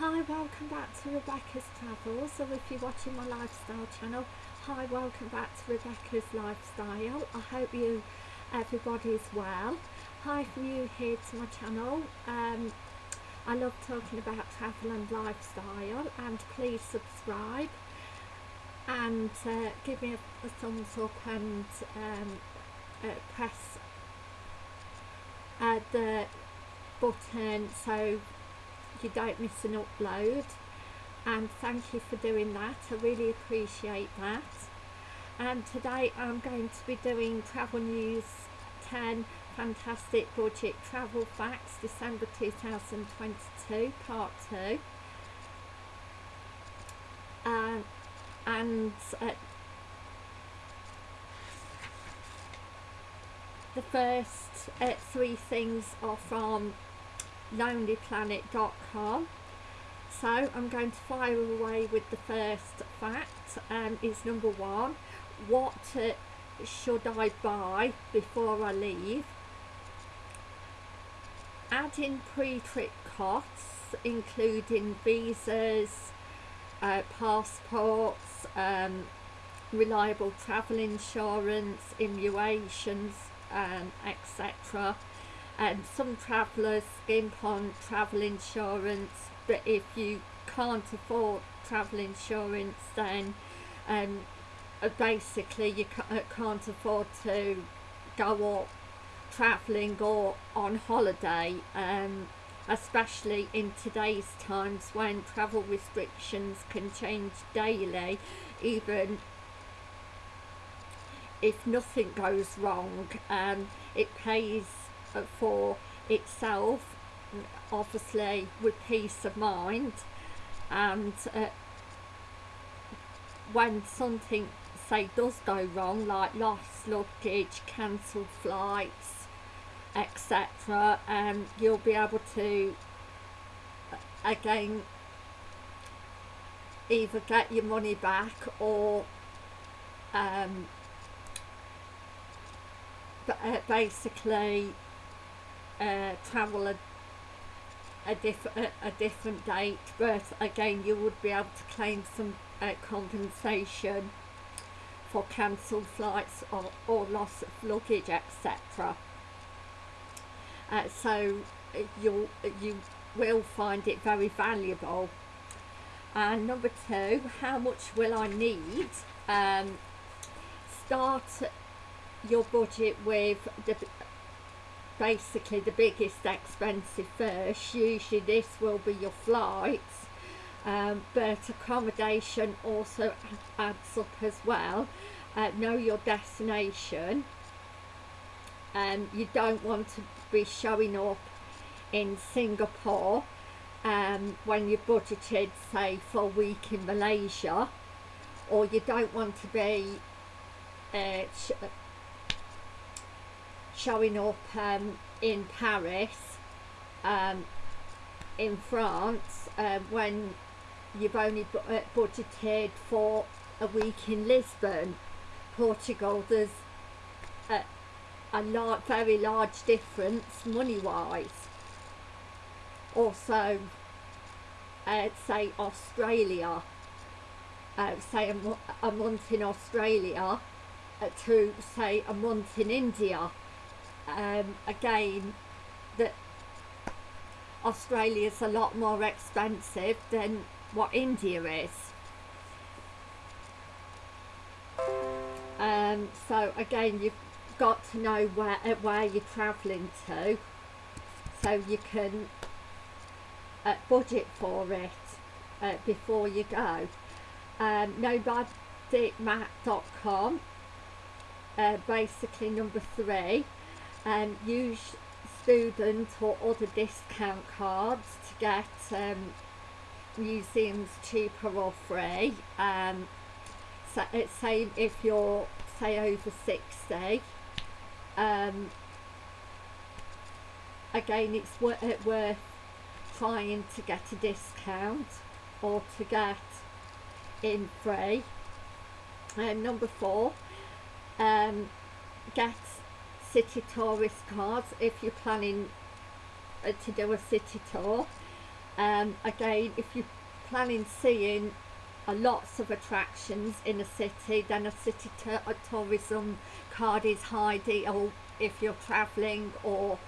Hi, welcome back to Rebecca's Travels, or if you're watching my lifestyle channel, hi, welcome back to Rebecca's Lifestyle. I hope you, everybody's well. Hi, if new here to my channel, um, I love talking about travel and lifestyle, and please subscribe and uh, give me a, a, thumbs up and um, uh, press uh, the button so you don't miss an upload. And thank you for doing that. I really appreciate that. And today I'm going to be doing Travel News 10 Fantastic Budget Travel Facts December 2022 part 2 um, and uh, the first uh, three things are from lonelyplanet.com so I'm going to fire away with the first fact um, is number one what uh, should I buy before I leave? Adding pre-trip costs including visas uh, passports um, reliable travel insurance immunizations um, etc and some travellers skimp on travel insurance but if you can't afford travel insurance then um, uh, basically you uh, can't afford to go up travelling or on holiday um, especially in today's times when travel restrictions can change daily even if nothing goes wrong um, it pays for itself obviously with peace of mind. And uh, when something say does go wrong like lost luggage cancelled flights etc and um, you'll be able to uh, again either get your money back or um, uh, basically uh, travel a, a, diff a, a, different date but again you would be able to claim some uh, compensation for cancelled flights or, or loss of luggage etc uh, so uh, you you will find it very valuable. And number two how much will I need? Um, start your budget with the basically the biggest expensive first usually this will be your flights um, but accommodation also adds up as well. Uh, know your destination and um, you don't want to be showing up in Singapore um, when you budgeted say for a week in Malaysia or you don't want to be uh, showing up um, in Paris um, in France uh, when you've only uh, budgeted for a week in Lisbon? Portugal there's a, a lar very large difference money wise also uh, say Australia say a, a, month in Australia uh, to say a month in India um, again that Australia's a lot more expensive than what India is. Um, so again you've got to know where uh, where you're travelling to so you can uh, budget for it uh, before you go. Um, nomadicmap.com uh, basically number three um, use student or other discount cards to get um, museums cheaper or free. Um, so it's saying if you're say over 60 um, again it's worth, it worth trying to get a discount or to get in free. And number four um, get city tourist cards if you're planning uh, to do a city tour. Um, again, if you're planning seeing a lots of attractions in a city, then a city a tourism card is high deal if you're travelling or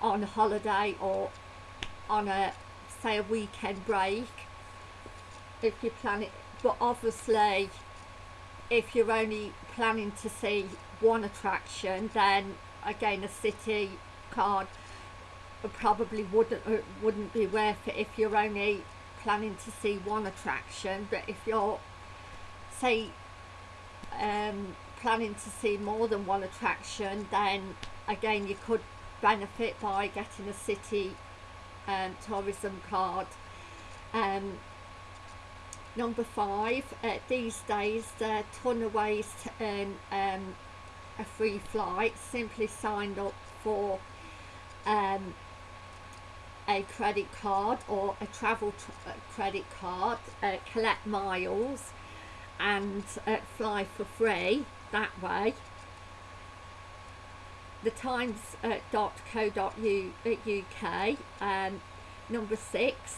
on holiday or on a say a weekend break. If you're planning but obviously if you're only planning to see one attraction then again a city card probably wouldn't uh, wouldn't be worth it if you're only planning to see one attraction. But if you're say um, planning to see more than one attraction then again you could benefit by getting a city um, tourism card. Um, number five uh, these days are ton of ways to earn um, a free flight simply signed up for um, a credit card or a travel uh, credit card, uh, collect miles and uh, fly for free that way. The times.co.uk uh, uh um, number six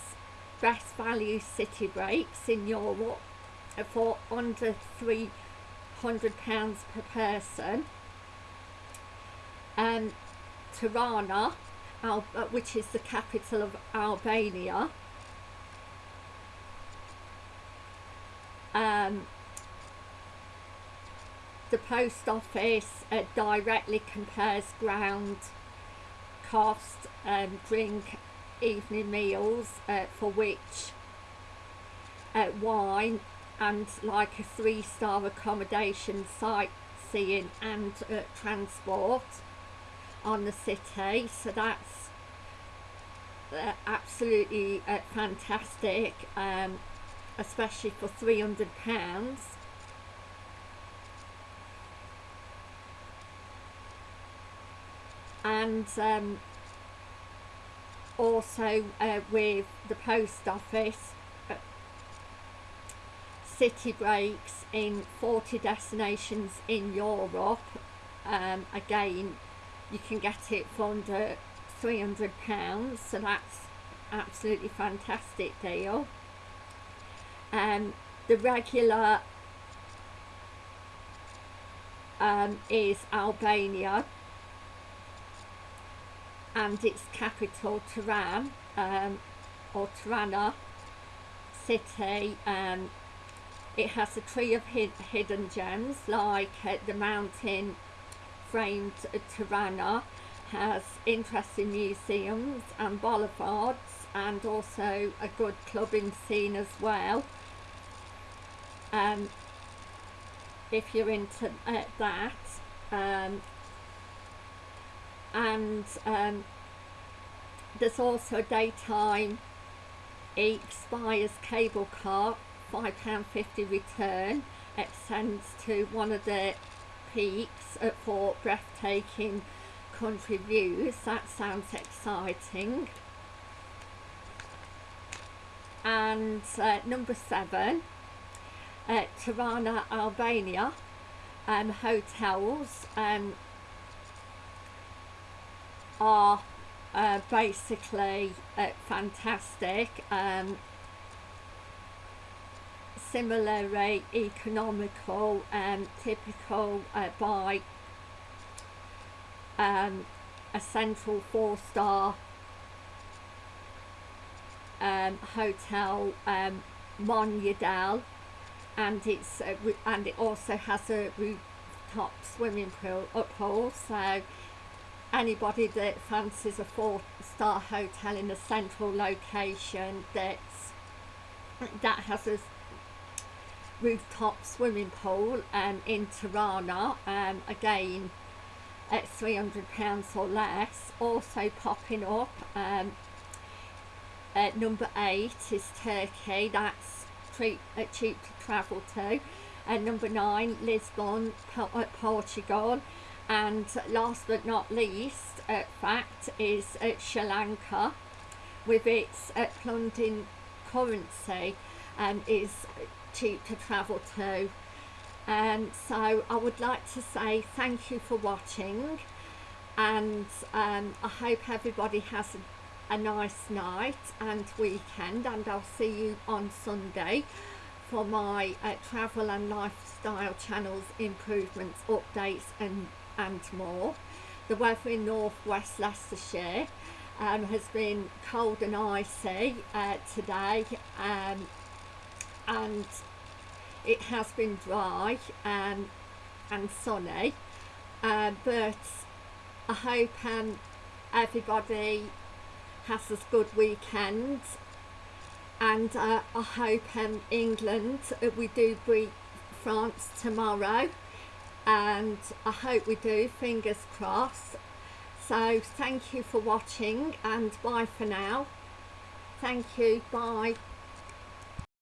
best value city breaks in Europe uh, for under three £100 per person. Um, Tirana Al uh, which is the capital of Albania um, the post office uh, directly compares ground cost and um, drink evening meals uh, for which uh, wine and like a three-star accommodation sightseeing and uh, transport on the city. So that's uh, absolutely uh, fantastic um, especially for 300 pounds. And um, also uh, with the post office city breaks in 40 destinations in Europe um, again you can get it for under 300 pounds so that's absolutely fantastic deal. Um, the regular um, is Albania and its capital Tehran um, or Tirana city um, it has a tree of hid hidden gems like uh, the mountain framed Tirana has interesting museums and boulevards and also a good clubbing scene as well. Um, if you're into uh, that um, and um, there's also a daytime expires cable car £5.50 return extends to one of the peaks for breathtaking country views. That sounds exciting. And uh, number seven uh, Tirana Albania um, hotels um, are uh, basically uh, fantastic. Um, similarly economical and typical uh, by um, a central four-star um, hotel um, Mondial and it's uh, and it also has a rooftop swimming pool up pool so anybody that fancies a four-star hotel in a central location that's that has a rooftop swimming pool um, in Tirana um, again at 300 pounds or less. Also popping up um, at number eight is Turkey. That's cheap, uh, cheap to travel to. And number nine Lisbon uh, Portugal. And last but not least uh, fact is uh, Sri Lanka with its uh, plunging currency um, is cheap to travel to. And so I would like to say thank you for watching and um, I hope everybody has a a nice night and weekend and I'll see you on Sunday for my uh, travel and lifestyle channels improvements updates and and more. The weather in northwest Leicestershire um, has been cold and icy uh, today um, and it has been dry um, and sunny uh, but I hope um, everybody has a good weekend and uh, I hope um, England uh, we do beat France tomorrow and I hope we do fingers crossed. So thank you for watching and bye for now. Thank you bye